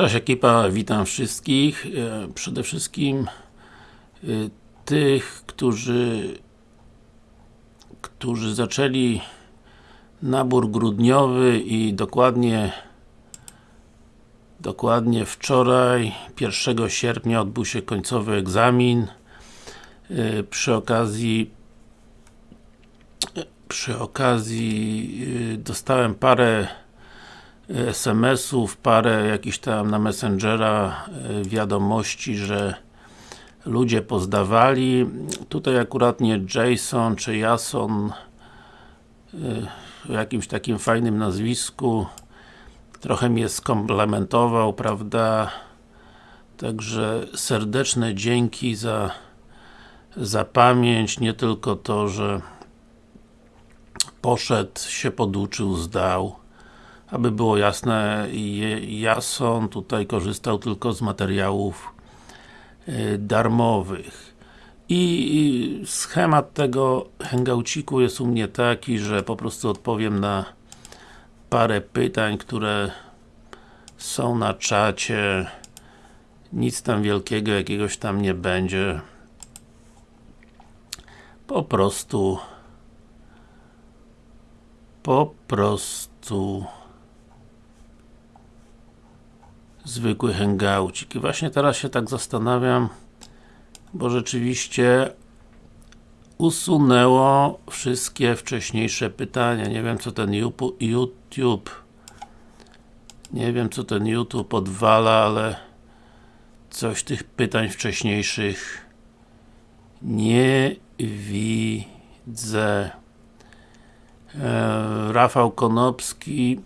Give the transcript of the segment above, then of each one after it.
Cześć ekipa, witam wszystkich. E, Przede wszystkim e, tych, którzy którzy zaczęli nabór grudniowy i dokładnie dokładnie wczoraj, 1 sierpnia odbył się końcowy egzamin. E, Przy okazji przy okazji dostałem parę SMS-ów, parę jakichś tam na Messengera wiadomości, że ludzie pozdawali. Tutaj akurat nie Jason czy Jason o jakimś takim fajnym nazwisku trochę mnie skomplementował, prawda? Także serdeczne dzięki za za pamięć, nie tylko to, że poszedł, się poduczył, zdał. Aby było jasne, Jason tutaj korzystał tylko z materiałów darmowych. I schemat tego hangouciku jest u mnie taki, że po prostu odpowiem na parę pytań, które są na czacie. Nic tam wielkiego, jakiegoś tam nie będzie. Po prostu po prostu zwykły hangoucik. I właśnie teraz się tak zastanawiam, bo rzeczywiście usunęło wszystkie wcześniejsze pytania. Nie wiem co ten YouTube nie wiem co ten YouTube odwala, ale coś tych pytań wcześniejszych nie widzę. E, Rafał Konopski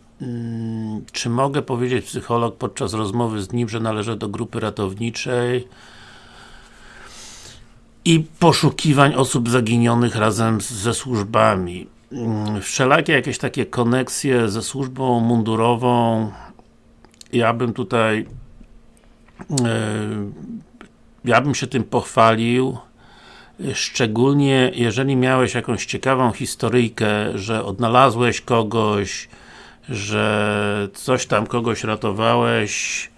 czy mogę powiedzieć psycholog podczas rozmowy z nim, że należę do grupy ratowniczej i poszukiwań osób zaginionych razem ze służbami. Mm, wszelakie jakieś takie koneksje ze służbą mundurową ja bym tutaj e, ja bym się tym pochwalił szczególnie jeżeli miałeś jakąś ciekawą historyjkę, że odnalazłeś kogoś, że coś tam kogoś ratowałeś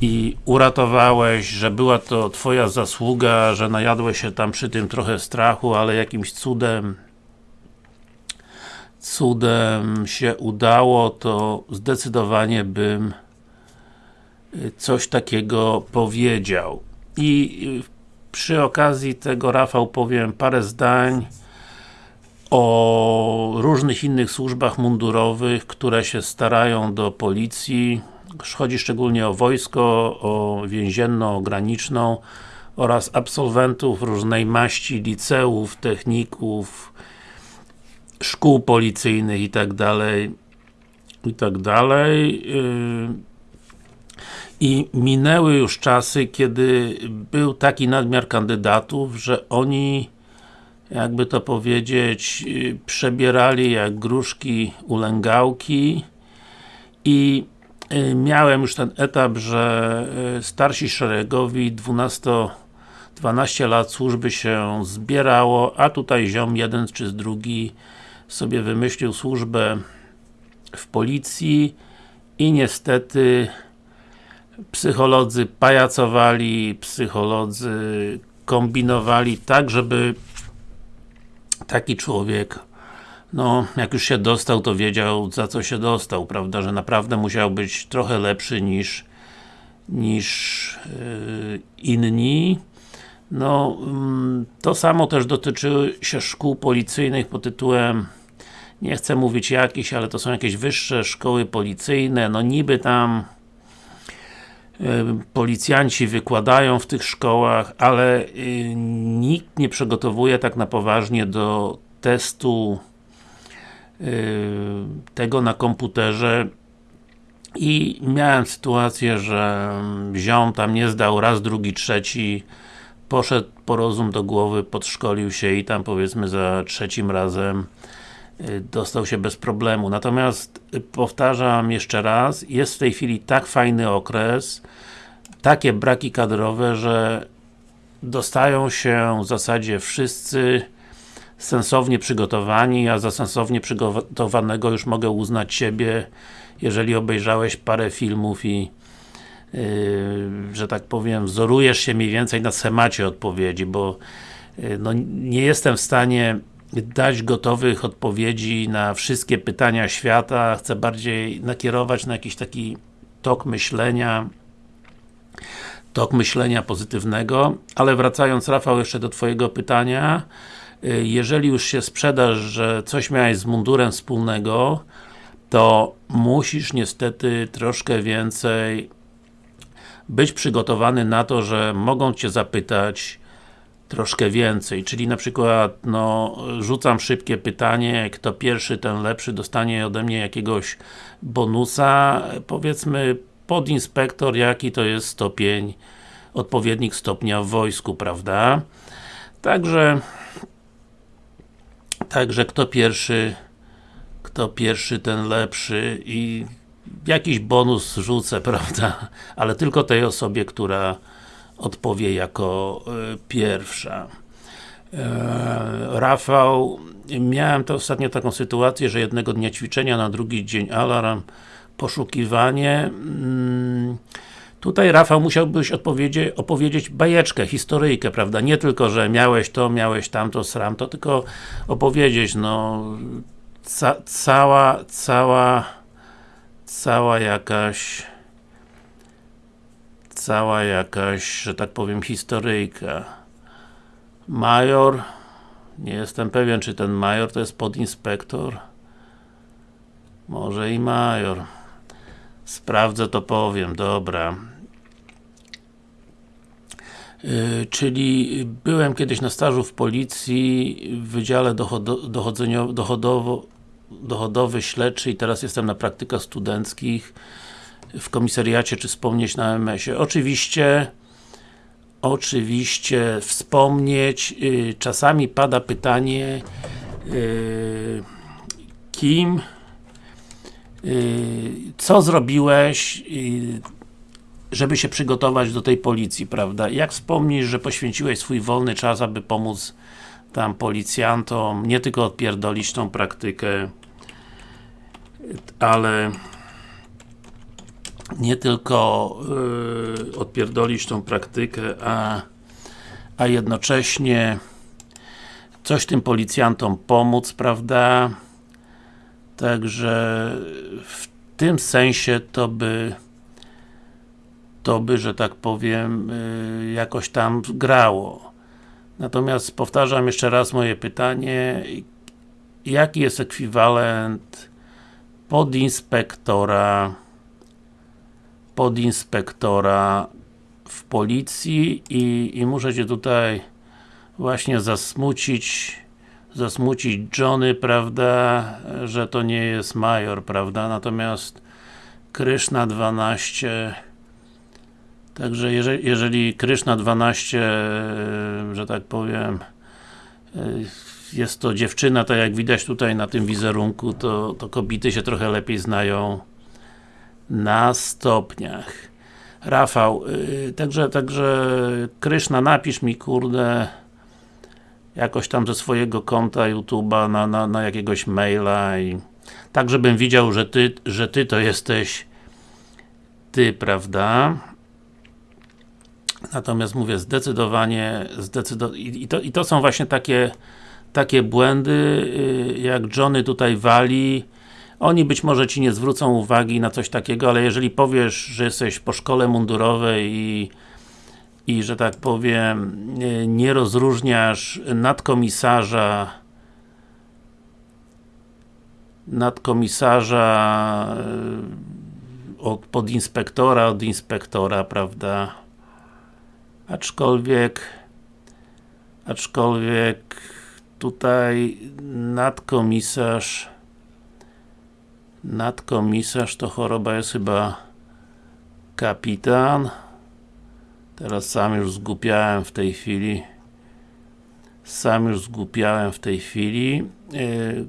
i uratowałeś, że była to Twoja zasługa, że najadłeś się tam przy tym trochę strachu, ale jakimś cudem cudem się udało, to zdecydowanie bym coś takiego powiedział. I przy okazji tego Rafał powiem parę zdań o różnych innych służbach mundurowych, które się starają do policji. Chodzi szczególnie o wojsko, o więzienno-graniczną oraz absolwentów różnej maści, liceów, techników, szkół policyjnych i tak dalej i tak i minęły już czasy, kiedy był taki nadmiar kandydatów, że oni jakby to powiedzieć, przebierali jak gruszki ulęgałki i y, miałem już ten etap, że y, starsi szeregowi 12 12 lat służby się zbierało, a tutaj ziom jeden czy drugi sobie wymyślił służbę w policji i niestety psycholodzy pajacowali, psycholodzy kombinowali tak, żeby taki człowiek no, jak już się dostał, to wiedział za co się dostał, prawda, że naprawdę musiał być trochę lepszy niż niż yy, inni. No, yy, to samo też dotyczy się szkół policyjnych pod tytułem nie chcę mówić jakiś, ale to są jakieś wyższe szkoły policyjne, no niby tam policjanci wykładają w tych szkołach, ale y, nikt nie przygotowuje tak na poważnie do testu y, tego na komputerze. I miałem sytuację, że ziom tam nie zdał raz, drugi, trzeci poszedł po rozum do głowy, podszkolił się i tam powiedzmy za trzecim razem dostał się bez problemu. Natomiast y, powtarzam jeszcze raz, jest w tej chwili tak fajny okres, takie braki kadrowe, że dostają się w zasadzie wszyscy sensownie przygotowani, a za sensownie przygotowanego już mogę uznać siebie, jeżeli obejrzałeś parę filmów i że tak powiem, wzorujesz się mniej więcej na schemacie odpowiedzi, bo no, nie jestem w stanie dać gotowych odpowiedzi na wszystkie pytania świata, chcę bardziej nakierować na jakiś taki tok myślenia, tok myślenia pozytywnego, ale wracając Rafał jeszcze do Twojego pytania, y, jeżeli już się sprzedasz, że coś miałeś z mundurem wspólnego, to musisz niestety troszkę więcej być przygotowany na to, że mogą Cię zapytać troszkę więcej, czyli na przykład, no, rzucam szybkie pytanie, kto pierwszy, ten lepszy, dostanie ode mnie jakiegoś bonusa, powiedzmy podinspektor, jaki to jest stopień, odpowiednik stopnia w wojsku, prawda? Także Także kto pierwszy kto pierwszy, ten lepszy i jakiś bonus rzucę, prawda? Ale tylko tej osobie, która odpowie jako y, pierwsza. E, Rafał, miałem to ostatnio taką sytuację, że jednego dnia ćwiczenia, na drugi dzień alarm, poszukiwanie. Mm, tutaj Rafał musiałbyś opowiedzieć bajeczkę, historyjkę, prawda? Nie tylko, że miałeś to, miałeś tamto, sram to, tylko opowiedzieć, no ca cała, cała cała jakaś cała jakaś, że tak powiem, historyjka. Major, nie jestem pewien, czy ten major to jest podinspektor. Może i major. Sprawdzę, to powiem, dobra. Yy, czyli byłem kiedyś na stażu w policji w Wydziale dochodowo, dochodowy, śledczy i teraz jestem na praktykach studenckich w komisariacie, czy wspomnieć na MS-ie. Oczywiście oczywiście wspomnieć, yy, czasami pada pytanie yy, kim yy, co zrobiłeś y, żeby się przygotować do tej policji, prawda? Jak wspomnisz, że poświęciłeś swój wolny czas, aby pomóc tam policjantom, nie tylko odpierdolić tą praktykę, ale nie tylko yy, odpierdolić tą praktykę, a, a jednocześnie coś tym policjantom pomóc, prawda? Także w tym sensie to by to by, że tak powiem, yy, jakoś tam grało. Natomiast powtarzam jeszcze raz moje pytanie, jaki jest ekwiwalent podinspektora podinspektora w policji i, i muszę Cię tutaj właśnie zasmucić zasmucić Johnny, prawda, że to nie jest major, prawda, natomiast Kryszna 12 także jeżeli, jeżeli Kryszna 12 że tak powiem jest to dziewczyna, tak jak widać tutaj na tym wizerunku, to, to kobiety się trochę lepiej znają na stopniach. Rafał, yy, także, także Kryszna, napisz mi kurde jakoś tam ze swojego konta YouTube'a na, na, na jakiegoś maila i tak, żebym widział, że ty, że ty to jesteś ty, prawda? Natomiast mówię, zdecydowanie, zdecydo i, to, i to są właśnie takie takie błędy, y, jak Johnny tutaj wali, oni być może Ci nie zwrócą uwagi na coś takiego, ale jeżeli powiesz, że jesteś po szkole mundurowej i i, że tak powiem, nie rozróżniasz nadkomisarza nadkomisarza y, od podinspektora, od inspektora, prawda? Aczkolwiek aczkolwiek tutaj nadkomisarz nadkomisarz to choroba jest chyba kapitan. Teraz sam już zgłupiałem w tej chwili. Sam już zgłupiałem w tej chwili. Yy,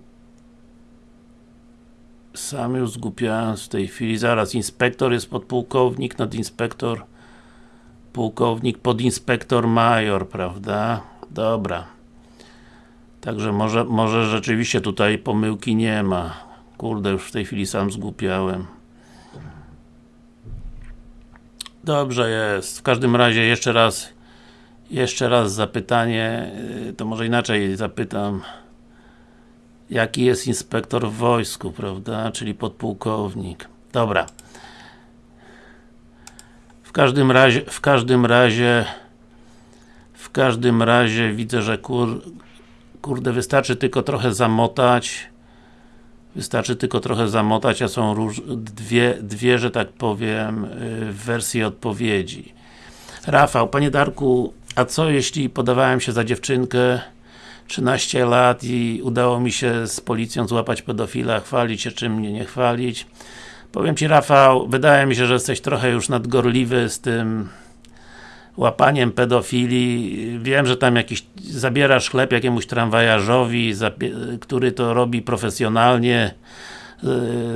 sam już zgłupiałem w tej chwili, zaraz inspektor jest podpułkownik, nadinspektor pułkownik, podinspektor major, prawda? Dobra. Także może, może rzeczywiście tutaj pomyłki nie ma. Kurde, już w tej chwili sam zgłupiałem. Dobrze jest. W każdym razie jeszcze raz jeszcze raz zapytanie, y, to może inaczej zapytam jaki jest inspektor w wojsku, prawda? Czyli podpułkownik. Dobra. W każdym razie, w każdym razie w każdym razie widzę, że kur, kurde, wystarczy tylko trochę zamotać wystarczy tylko trochę zamotać, a są róż, dwie, dwie, że tak powiem, y, wersje odpowiedzi. Rafał, Panie Darku, a co jeśli podawałem się za dziewczynkę 13 lat i udało mi się z policją złapać pedofila, chwalić się czym mnie nie chwalić. Powiem Ci Rafał, wydaje mi się, że jesteś trochę już nadgorliwy z tym łapaniem pedofili. Wiem, że tam jakiś zabierasz chleb jakiemuś tramwajarzowi, który to robi profesjonalnie.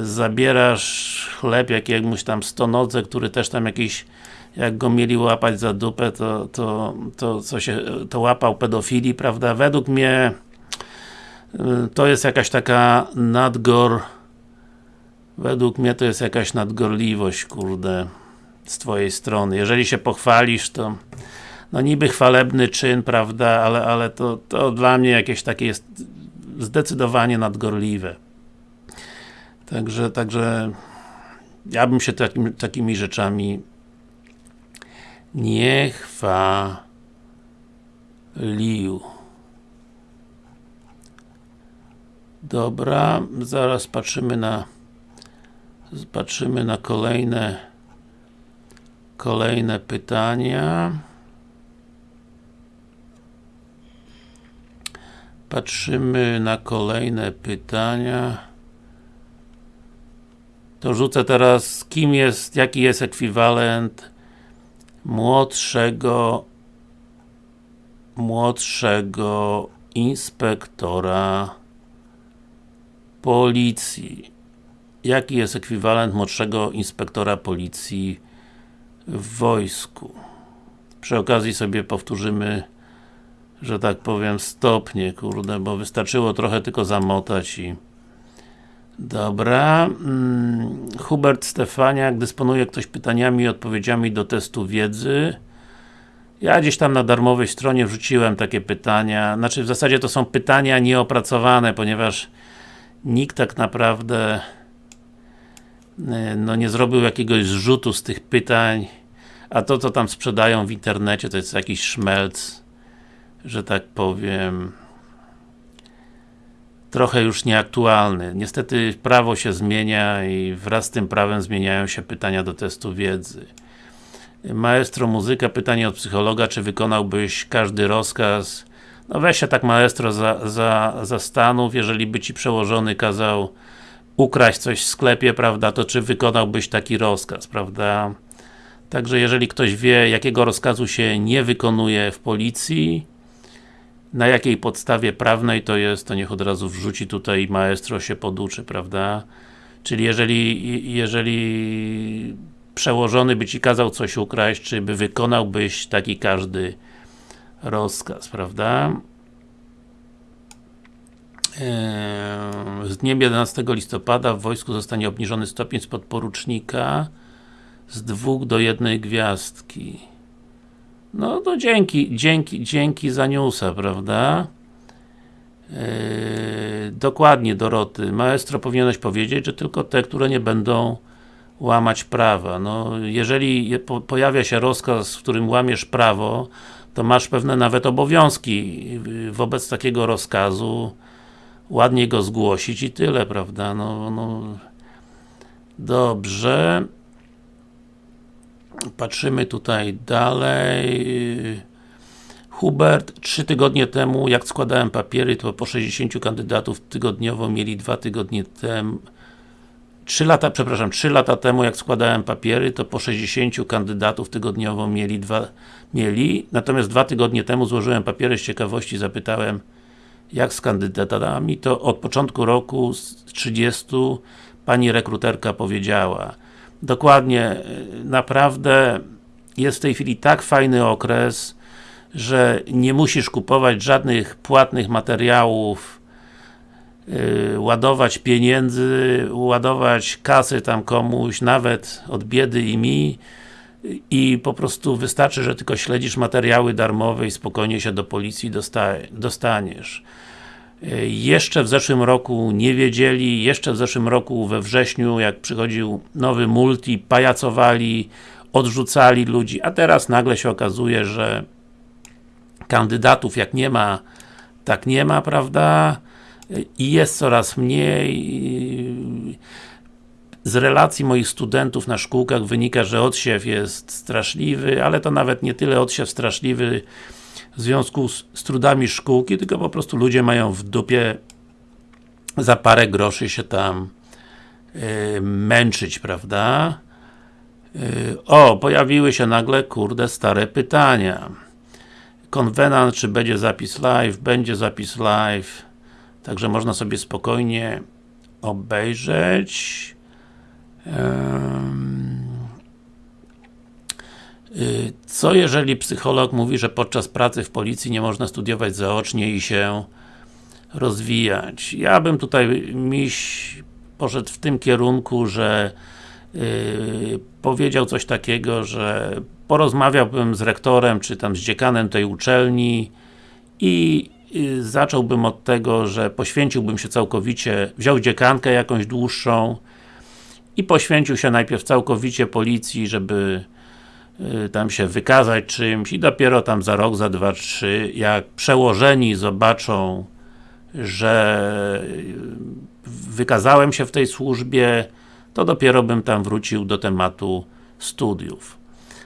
Zabierasz chleb jakiemuś tam stonodze, który też tam jakiś jak go mieli łapać za dupę, to, to, to, co się, to łapał pedofili, prawda? Według mnie y, to jest jakaś taka nadgor według mnie to jest jakaś nadgorliwość, kurde z twojej strony. Jeżeli się pochwalisz, to no niby chwalebny czyn, prawda, ale, ale to, to dla mnie jakieś takie jest zdecydowanie nadgorliwe. Także, także ja bym się takim, takimi rzeczami nie chwalił. Dobra, zaraz patrzymy na patrzymy na kolejne kolejne pytania. Patrzymy na kolejne pytania. To rzucę teraz, kim jest, jaki jest ekwiwalent młodszego młodszego inspektora policji. Jaki jest ekwiwalent młodszego inspektora policji w wojsku? Przy okazji sobie powtórzymy że tak powiem stopnie, kurde, bo wystarczyło trochę tylko zamotać i Dobra. Hmm. Hubert Stefaniak, dysponuje ktoś pytaniami i odpowiedziami do testu wiedzy. Ja gdzieś tam na darmowej stronie wrzuciłem takie pytania, znaczy w zasadzie to są pytania nieopracowane, ponieważ nikt tak naprawdę no nie zrobił jakiegoś zrzutu z tych pytań, a to co tam sprzedają w internecie to jest jakiś szmelc, że tak powiem trochę już nieaktualny. Niestety prawo się zmienia i wraz z tym prawem zmieniają się pytania do testu wiedzy. Maestro muzyka, pytanie od psychologa, czy wykonałbyś każdy rozkaz? No weź się tak maestro za, za, za stanów, jeżeli by ci przełożony kazał ukraść coś w sklepie, prawda, to czy wykonałbyś taki rozkaz, prawda? Także jeżeli ktoś wie, jakiego rozkazu się nie wykonuje w policji, na jakiej podstawie prawnej to jest, to niech od razu wrzuci tutaj maestro się poduczy, prawda? Czyli jeżeli, jeżeli przełożony by Ci kazał coś ukraść, czy by wykonałbyś taki każdy rozkaz, prawda? Z dniem 11 listopada w wojsku zostanie obniżony stopień z podporucznika z dwóch do jednej gwiazdki. No to dzięki, dzięki, dzięki za newsa, prawda? Yy, dokładnie Doroty, maestro powinieneś powiedzieć, że tylko te, które nie będą łamać prawa. No, jeżeli po, pojawia się rozkaz, w którym łamiesz prawo, to masz pewne nawet obowiązki wobec takiego rozkazu ładnie go zgłosić i tyle, prawda? No, no dobrze. Patrzymy tutaj dalej. Hubert, trzy tygodnie temu, jak składałem papiery, to po 60 kandydatów tygodniowo mieli dwa tygodnie temu 3 lata, przepraszam, 3 lata temu jak składałem papiery, to po 60 kandydatów tygodniowo mieli dwa, mieli, natomiast dwa tygodnie temu złożyłem papiery z ciekawości, zapytałem jak z kandydatami, to od początku roku z 30 pani rekruterka powiedziała dokładnie, naprawdę jest w tej chwili tak fajny okres, że nie musisz kupować żadnych płatnych materiałów, yy, ładować pieniędzy, ładować kasy tam komuś, nawet od biedy i mi, i po prostu wystarczy, że tylko śledzisz materiały darmowe i spokojnie się do policji dostaniesz. Jeszcze w zeszłym roku nie wiedzieli, jeszcze w zeszłym roku we wrześniu, jak przychodził nowy multi, pajacowali, odrzucali ludzi, a teraz nagle się okazuje, że kandydatów jak nie ma, tak nie ma, prawda? I jest coraz mniej. Z relacji moich studentów na szkółkach wynika, że odsiew jest straszliwy, ale to nawet nie tyle odsiew straszliwy w związku z, z trudami szkółki, tylko po prostu ludzie mają w dupie za parę groszy się tam yy, męczyć, prawda? Yy, o, pojawiły się nagle, kurde, stare pytania. Konwenant, czy będzie zapis live? Będzie zapis live. Także można sobie spokojnie obejrzeć. Y, co jeżeli psycholog mówi, że podczas pracy w policji nie można studiować zaocznie i się rozwijać? Ja bym tutaj miś poszedł w tym kierunku, że yy, powiedział coś takiego, że porozmawiałbym z rektorem, czy tam z dziekanem tej uczelni i yy, zacząłbym od tego, że poświęciłbym się całkowicie, wziął dziekankę jakąś dłuższą i poświęcił się najpierw całkowicie policji, żeby Y, tam się wykazać czymś i dopiero tam za rok, za dwa, trzy, jak przełożeni zobaczą, że wykazałem się w tej służbie, to dopiero bym tam wrócił do tematu studiów.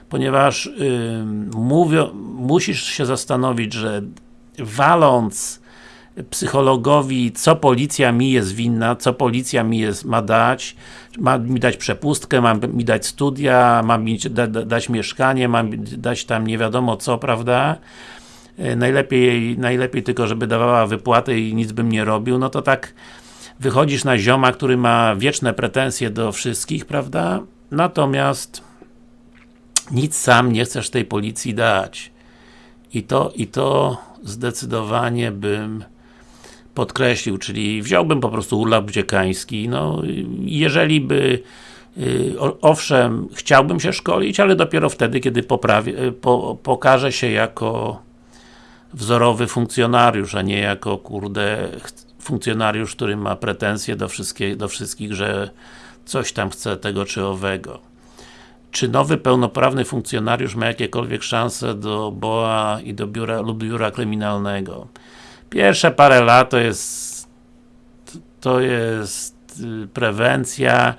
Ponieważ yy, musisz się zastanowić, że waląc psychologowi, co policja mi jest winna, co policja mi jest, ma dać, ma mi dać przepustkę, ma mi dać studia, ma mi da, da, dać mieszkanie, ma mi dać tam nie wiadomo co, prawda? E, najlepiej, najlepiej tylko, żeby dawała wypłaty i nic bym nie robił, no to tak wychodzisz na zioma, który ma wieczne pretensje do wszystkich, prawda? Natomiast nic sam nie chcesz tej policji dać. I to, i to zdecydowanie bym podkreślił, czyli wziąłbym po prostu urlop dziekański, no jeżeli by y, owszem, chciałbym się szkolić, ale dopiero wtedy, kiedy poprawię, y, po, pokażę się jako wzorowy funkcjonariusz, a nie jako, kurde, funkcjonariusz, który ma pretensje do, wszystkie, do wszystkich, że coś tam chce tego czy owego. Czy nowy pełnoprawny funkcjonariusz ma jakiekolwiek szanse do BOA i do biura lub biura kryminalnego? Pierwsze parę lat to jest to jest y, prewencja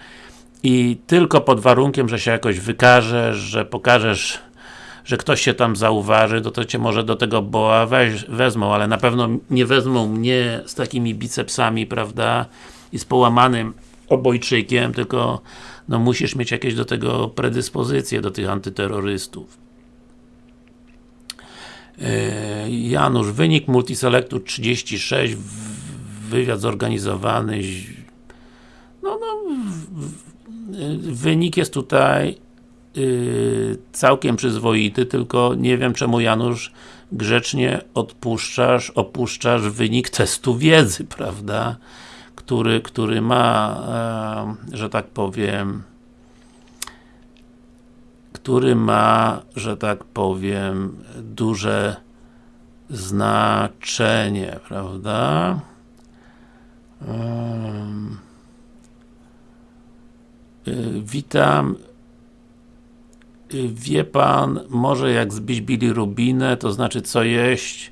i tylko pod warunkiem, że się jakoś wykażesz, że pokażesz że ktoś się tam zauważy, to to cię może do tego boa weź, wezmą, ale na pewno nie wezmą mnie z takimi bicepsami, prawda, i z połamanym obojczykiem, tylko no musisz mieć jakieś do tego predyspozycje, do tych antyterrorystów. E, Janusz, wynik Multiselectu 36, wywiad zorganizowany no, no wynik jest tutaj yy, całkiem przyzwoity, tylko nie wiem czemu Janusz grzecznie odpuszczasz, opuszczasz wynik testu wiedzy, prawda? Który, który ma, e, że tak powiem, który ma, że tak powiem, duże znaczenie, prawda? Um, witam. Y, wie Pan, może jak zbić bilirubinę, to znaczy co jeść,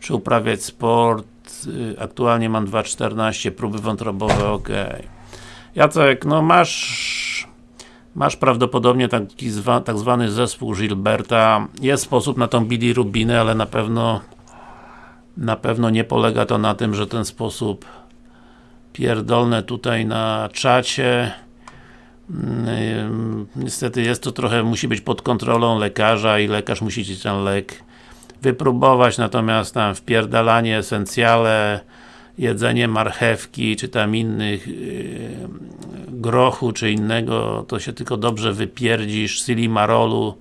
czy uprawiać sport, y, aktualnie mam 2,14, próby wątrobowe, ok. Jacek, no masz Masz prawdopodobnie taki zwa, tak zwany zespół Gilberta. Jest sposób na tą bilirubinę, ale na pewno na pewno nie polega to na tym, że ten sposób pierdolne tutaj na czacie mm, niestety jest to trochę, musi być pod kontrolą lekarza i lekarz musi ci ten lek wypróbować, natomiast tam wpierdalanie esencjale jedzenie marchewki, czy tam innych yy, grochu, czy innego, to się tylko dobrze wypierdzisz, silimarolu,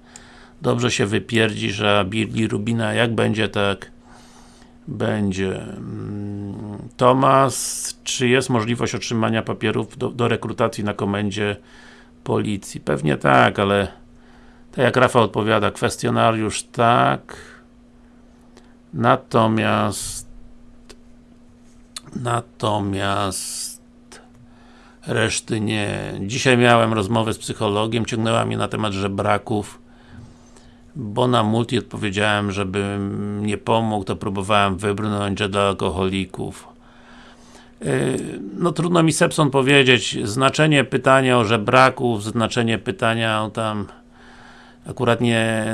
dobrze się wypierdzisz, a bilirubina jak będzie, tak będzie. Mm, Tomas, czy jest możliwość otrzymania papierów do, do rekrutacji na komendzie policji? Pewnie tak, ale Tak jak Rafał odpowiada, kwestionariusz tak, natomiast natomiast reszty nie. Dzisiaj miałem rozmowę z psychologiem, ciągnęła mnie na temat żebraków bo na multi odpowiedziałem, żebym nie pomógł, to próbowałem wybrnąć, że dla alkoholików. Yy, no trudno mi Sepson powiedzieć, znaczenie pytania o żebraków, znaczenie pytania o tam akurat nie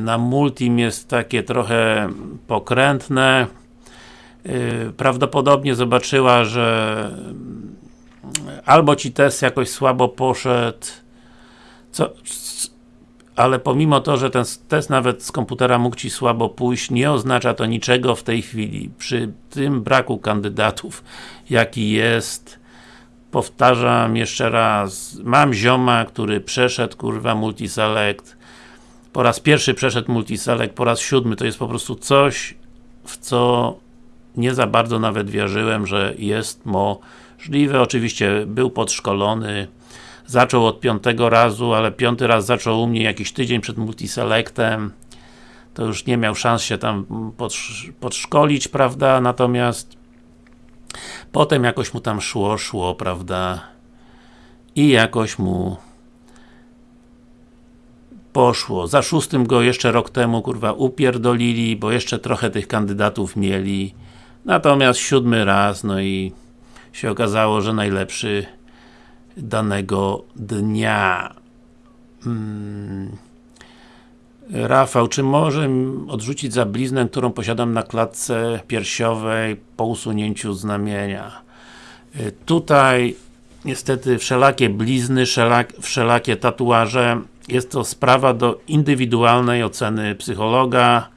na multim jest takie trochę pokrętne. Yy, prawdopodobnie zobaczyła, że albo ci test jakoś słabo poszedł, co, ale pomimo to, że ten test nawet z komputera mógł Ci słabo pójść, nie oznacza to niczego w tej chwili. Przy tym braku kandydatów, jaki jest, powtarzam jeszcze raz, mam zioma, który przeszedł, kurwa, multiselect, po raz pierwszy przeszedł multiselect, po raz siódmy, to jest po prostu coś, w co nie za bardzo nawet wierzyłem, że jest możliwe. Oczywiście był podszkolony, zaczął od piątego razu, ale piąty raz zaczął u mnie jakiś tydzień przed multiselectem to już nie miał szans się tam podszkolić, prawda, natomiast potem jakoś mu tam szło, szło, prawda i jakoś mu poszło. Za szóstym go jeszcze rok temu, kurwa, upierdolili, bo jeszcze trochę tych kandydatów mieli. Natomiast siódmy raz, no i się okazało, że najlepszy danego dnia. Hmm. Rafał, czy może odrzucić za bliznę, którą posiadam na klatce piersiowej po usunięciu znamienia? Y, tutaj niestety wszelakie blizny, wszelakie tatuaże jest to sprawa do indywidualnej oceny psychologa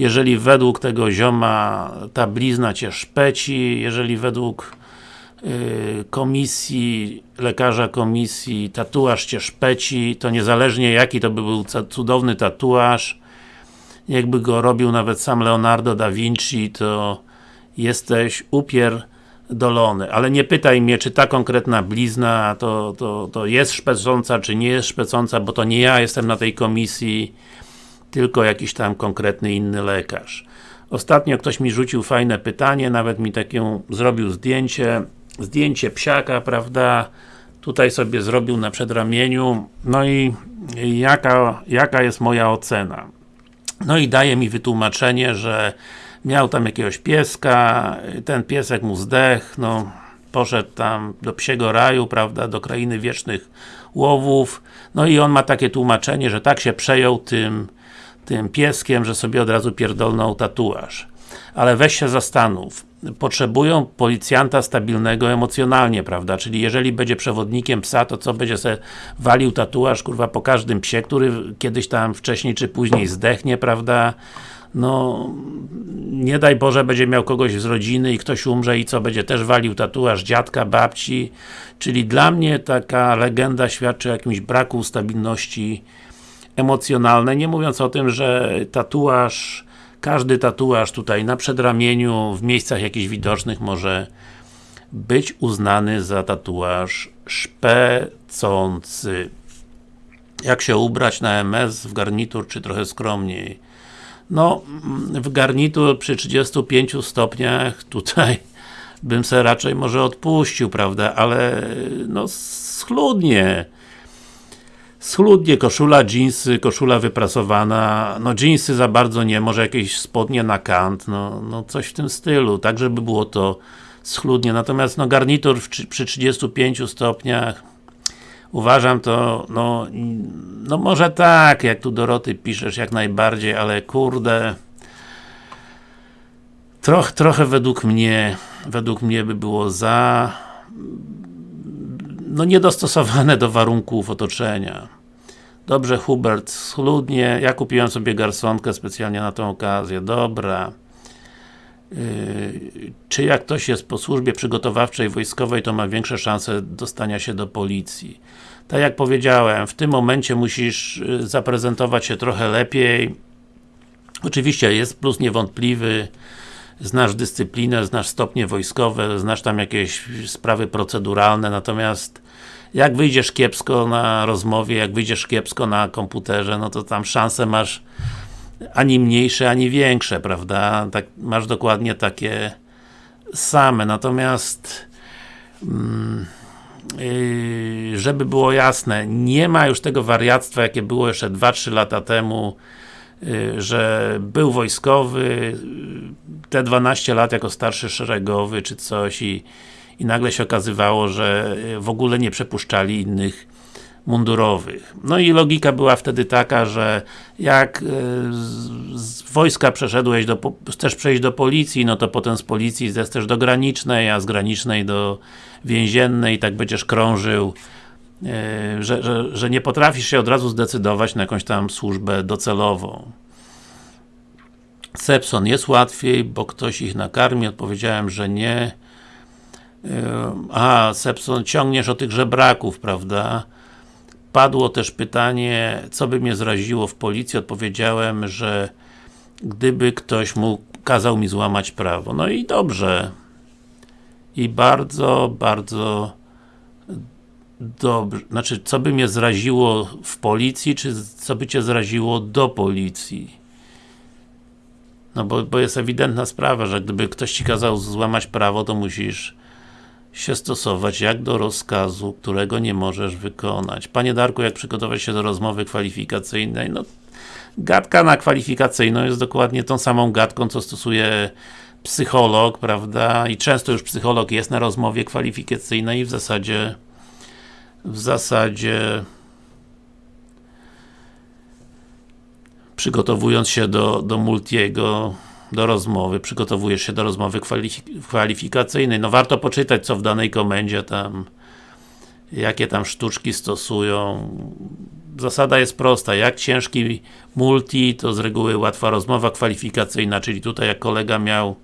jeżeli według tego zioma ta blizna Cię szpeci, jeżeli według Y, komisji, lekarza komisji, tatuaż Cię szpeci, to niezależnie jaki to by był cudowny tatuaż, jakby go robił nawet sam Leonardo da Vinci, to jesteś upierdolony. Ale nie pytaj mnie, czy ta konkretna blizna to, to, to jest szpecąca, czy nie jest szpecąca, bo to nie ja jestem na tej komisji, tylko jakiś tam konkretny inny lekarz. Ostatnio ktoś mi rzucił fajne pytanie, nawet mi takie zrobił zdjęcie zdjęcie psiaka, prawda, tutaj sobie zrobił na przedramieniu, no i jaka, jaka jest moja ocena? No i daje mi wytłumaczenie, że miał tam jakiegoś pieska, ten piesek mu zdech, no poszedł tam do psiego raju, prawda, do krainy wiecznych łowów, no i on ma takie tłumaczenie, że tak się przejął tym, tym pieskiem, że sobie od razu pierdolnął tatuaż. Ale weź się zastanów, potrzebują policjanta stabilnego emocjonalnie, prawda? Czyli jeżeli będzie przewodnikiem psa, to co będzie sobie walił tatuaż, kurwa, po każdym psie, który kiedyś tam wcześniej czy później zdechnie, prawda? No, nie daj Boże, będzie miał kogoś z rodziny i ktoś umrze i co, będzie też walił tatuaż dziadka, babci, czyli dla mnie taka legenda świadczy o jakimś braku stabilności emocjonalnej, nie mówiąc o tym, że tatuaż każdy tatuaż tutaj na przedramieniu, w miejscach jakichś widocznych może być uznany za tatuaż szpecący. Jak się ubrać na MS w garnitur, czy trochę skromniej? No, w garnitur przy 35 stopniach tutaj bym se raczej może odpuścił, prawda, ale no schludnie Schludnie, koszula, jeansy, koszula wyprasowana, no jeansy za bardzo nie, może jakieś spodnie na kant, no, no coś w tym stylu, tak żeby było to schludnie, natomiast no garnitur w, przy 35 stopniach uważam to, no, no może tak, jak tu Doroty piszesz, jak najbardziej, ale kurde troch, trochę według mnie, według mnie by było za no niedostosowane do warunków otoczenia. Dobrze Hubert, schludnie, ja kupiłem sobie garsonkę specjalnie na tą okazję, dobra. Yy, czy jak ktoś jest po służbie przygotowawczej wojskowej, to ma większe szanse dostania się do policji. Tak jak powiedziałem, w tym momencie musisz y, zaprezentować się trochę lepiej. Oczywiście jest plus niewątpliwy, znasz dyscyplinę, znasz stopnie wojskowe, znasz tam jakieś sprawy proceduralne, natomiast jak wyjdziesz kiepsko na rozmowie, jak wyjdziesz kiepsko na komputerze, no to tam szanse masz ani mniejsze, ani większe, prawda? Tak, masz dokładnie takie same, natomiast mm, yy, żeby było jasne, nie ma już tego wariactwa, jakie było jeszcze 2-3 lata temu, że był wojskowy, yy, te 12 lat jako starszy szeregowy, czy coś i, i nagle się okazywało, że yy, w ogóle nie przepuszczali innych mundurowych. No i logika była wtedy taka, że jak z, wojska przeszedłeś do, chcesz przejść do policji, no to potem z policji zechcesz do granicznej, a z granicznej do więziennej tak będziesz krążył że, że, że nie potrafisz się od razu zdecydować na jakąś tam służbę docelową. Sepson jest łatwiej, bo ktoś ich nakarmi, odpowiedziałem, że nie. Yy, A, Sepson, ciągniesz o tych żebraków, prawda? Padło też pytanie, co by mnie zraziło w policji, odpowiedziałem, że gdyby ktoś mu kazał mi złamać prawo. No i dobrze. I bardzo, bardzo dobrze. Znaczy, co by mnie zraziło w policji, czy co by cię zraziło do policji? No bo, bo jest ewidentna sprawa, że gdyby ktoś ci kazał złamać prawo, to musisz się stosować jak do rozkazu, którego nie możesz wykonać. Panie Darku, jak przygotować się do rozmowy kwalifikacyjnej? No, gadka na kwalifikacyjną jest dokładnie tą samą gadką, co stosuje psycholog, prawda? I często już psycholog jest na rozmowie kwalifikacyjnej i w zasadzie w zasadzie przygotowując się do, do multiego do rozmowy, przygotowujesz się do rozmowy kwalifik kwalifikacyjnej. No warto poczytać, co w danej komendzie tam jakie tam sztuczki stosują. Zasada jest prosta, jak ciężki multi, to z reguły łatwa rozmowa kwalifikacyjna, czyli tutaj jak kolega miał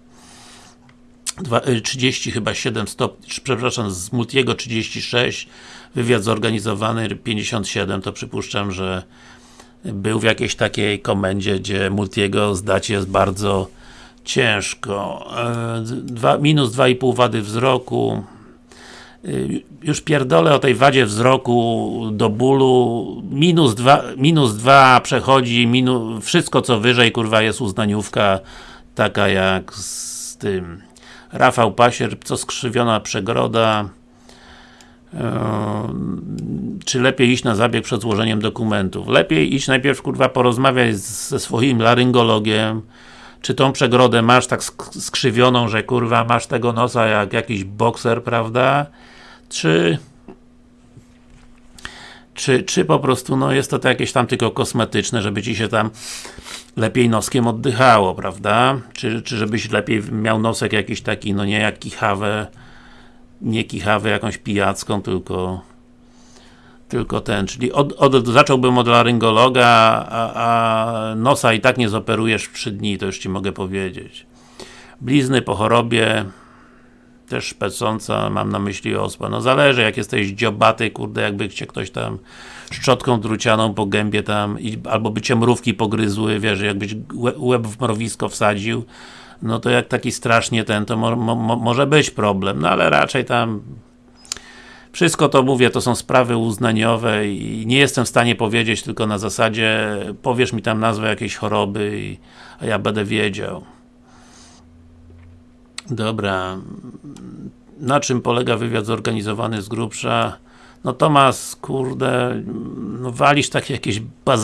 dwa- y, 30 chyba 7 stopni, przepraszam, z multiego 36, wywiad zorganizowany 57, to przypuszczam, że był w jakiejś takiej komendzie, gdzie multiego zdać jest bardzo ciężko. E, Dwa, minus 2,5 wady wzroku. Y, Już pierdolę o tej wadzie wzroku do bólu. Minus 2, minus 2 przechodzi, minu, wszystko co wyżej, kurwa, jest uznaniówka taka jak z tym Rafał Pasier, co skrzywiona przegroda. Czy lepiej iść na zabieg przed złożeniem dokumentów? Lepiej iść najpierw kurwa porozmawiać z- ze swoim laryngologiem, czy tą przegrodę masz tak sk- skrzywioną, że kurwa masz tego nosa jak jakiś bokser, prawda? Czy czy, czy po prostu no jest to jakieś tam tylko kosmetyczne, żeby ci się tam lepiej noskiem oddychało, prawda? Czy, czy żebyś lepiej miał nosek jakiś taki, no nie jak kichawę nie kichawę jakąś pijacką, tylko tylko ten, czyli od, od, zacząłbym od laryngologa, a, a nosa i tak nie zoperujesz w 3 dni, to już Ci mogę powiedzieć. Blizny po chorobie też szpecąca, mam na myśli ospę. No zależy, jak jesteś dziobaty, kurde, jakby cię ktoś tam szczotką drucianą po gębie tam, albo by cię mrówki pogryzły, wiesz, jakbyś łe- łeb w mrowisko wsadził, no to jak taki strasznie ten, to mo, mo, mo, może być problem, no ale raczej tam wszystko to mówię, to są sprawy uznaniowe i nie jestem w stanie powiedzieć tylko na zasadzie powiesz mi tam nazwę jakiejś choroby, i, a ja będę wiedział. Dobra. Na czym polega wywiad zorganizowany z grubsza? No Tomas, kurde, no walisz takie jakieś baz